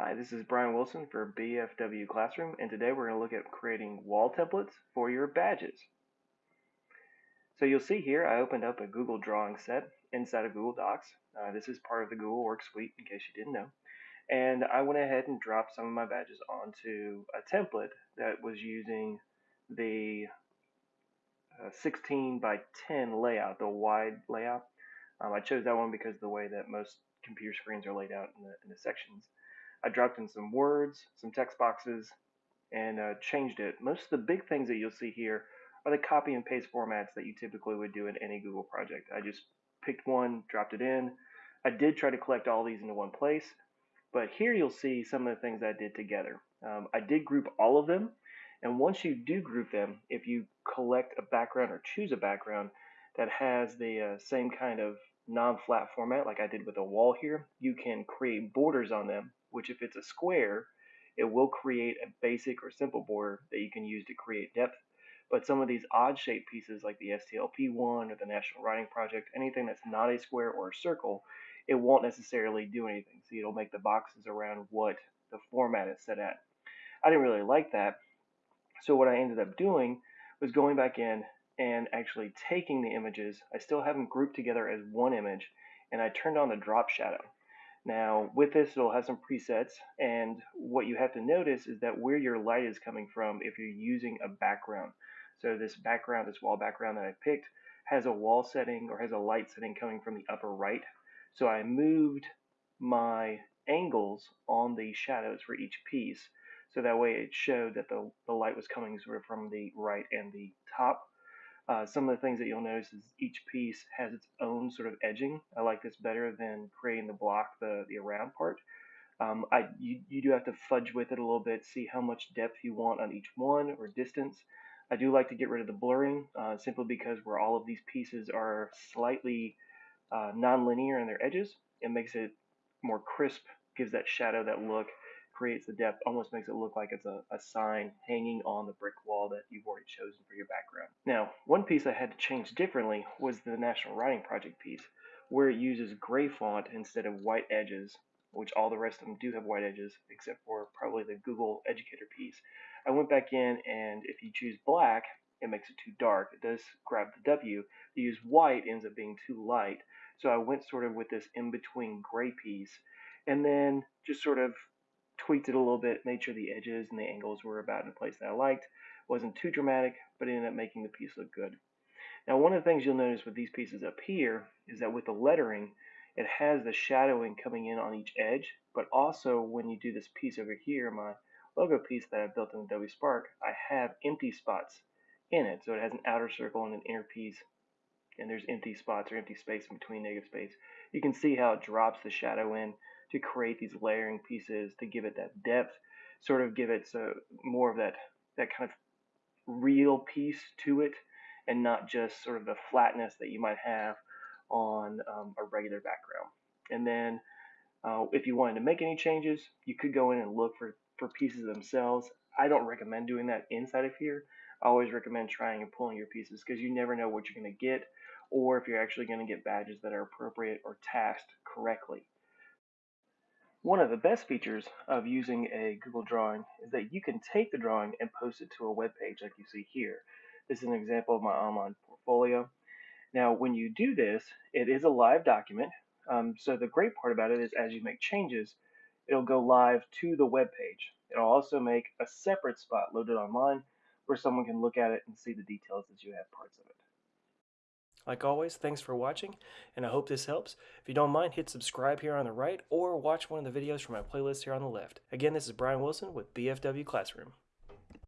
Hi, this is Brian Wilson for BFW Classroom, and today we're going to look at creating wall templates for your badges. So you'll see here I opened up a Google drawing set inside of Google Docs. Uh, this is part of the Google Work Suite, in case you didn't know. And I went ahead and dropped some of my badges onto a template that was using the uh, 16 by 10 layout, the wide layout. Um, I chose that one because of the way that most computer screens are laid out in the, in the sections. I dropped in some words, some text boxes, and uh, changed it. Most of the big things that you'll see here are the copy and paste formats that you typically would do in any Google project. I just picked one, dropped it in. I did try to collect all these into one place, but here you'll see some of the things I did together. Um, I did group all of them, and once you do group them, if you collect a background or choose a background that has the uh, same kind of non-flat format like I did with a wall here, you can create borders on them which if it's a square, it will create a basic or simple border that you can use to create depth. But some of these odd shaped pieces like the STLP one or the National Writing Project, anything that's not a square or a circle, it won't necessarily do anything. So it'll make the boxes around what the format is set at. I didn't really like that. So what I ended up doing was going back in and actually taking the images. I still have them grouped together as one image and I turned on the drop shadow. Now with this it'll have some presets and what you have to notice is that where your light is coming from if you're using a background. So this background, this wall background that I picked has a wall setting or has a light setting coming from the upper right. So I moved my angles on the shadows for each piece so that way it showed that the, the light was coming sort of from the right and the top uh, some of the things that you'll notice is each piece has its own sort of edging. I like this better than creating the block, the, the around part. Um, I, you, you do have to fudge with it a little bit, see how much depth you want on each one or distance. I do like to get rid of the blurring uh, simply because where all of these pieces are slightly uh, non-linear in their edges, it makes it more crisp, gives that shadow, that look, creates the depth, almost makes it look like it's a, a sign hanging on the brick wall that you've already chosen for your background. Now, one piece I had to change differently was the National Writing Project piece, where it uses gray font instead of white edges, which all the rest of them do have white edges, except for probably the Google Educator piece. I went back in, and if you choose black, it makes it too dark. It does grab the W. To use white ends up being too light. So I went sort of with this in-between gray piece, and then just sort of tweaked it a little bit, made sure the edges and the angles were about in a place that I liked. Wasn't too dramatic, but it ended up making the piece look good. Now, one of the things you'll notice with these pieces up here is that with the lettering, it has the shadowing coming in on each edge, but also when you do this piece over here, my logo piece that I built in Adobe Spark, I have empty spots in it. So it has an outer circle and an inner piece, and there's empty spots or empty space in between negative space. You can see how it drops the shadow in to create these layering pieces to give it that depth, sort of give it so more of that that kind of real piece to it, and not just sort of the flatness that you might have on um, a regular background. And then uh, if you wanted to make any changes, you could go in and look for, for pieces themselves. I don't recommend doing that inside of here. I always recommend trying and pulling your pieces because you never know what you're going to get or if you're actually going to get badges that are appropriate or tasked correctly. One of the best features of using a Google drawing is that you can take the drawing and post it to a web page like you see here. This is an example of my online portfolio. Now, when you do this, it is a live document. Um, so the great part about it is as you make changes, it'll go live to the web page. It'll also make a separate spot loaded online where someone can look at it and see the details as you have parts of it. Like always, thanks for watching, and I hope this helps. If you don't mind, hit subscribe here on the right, or watch one of the videos from my playlist here on the left. Again, this is Brian Wilson with BFW Classroom.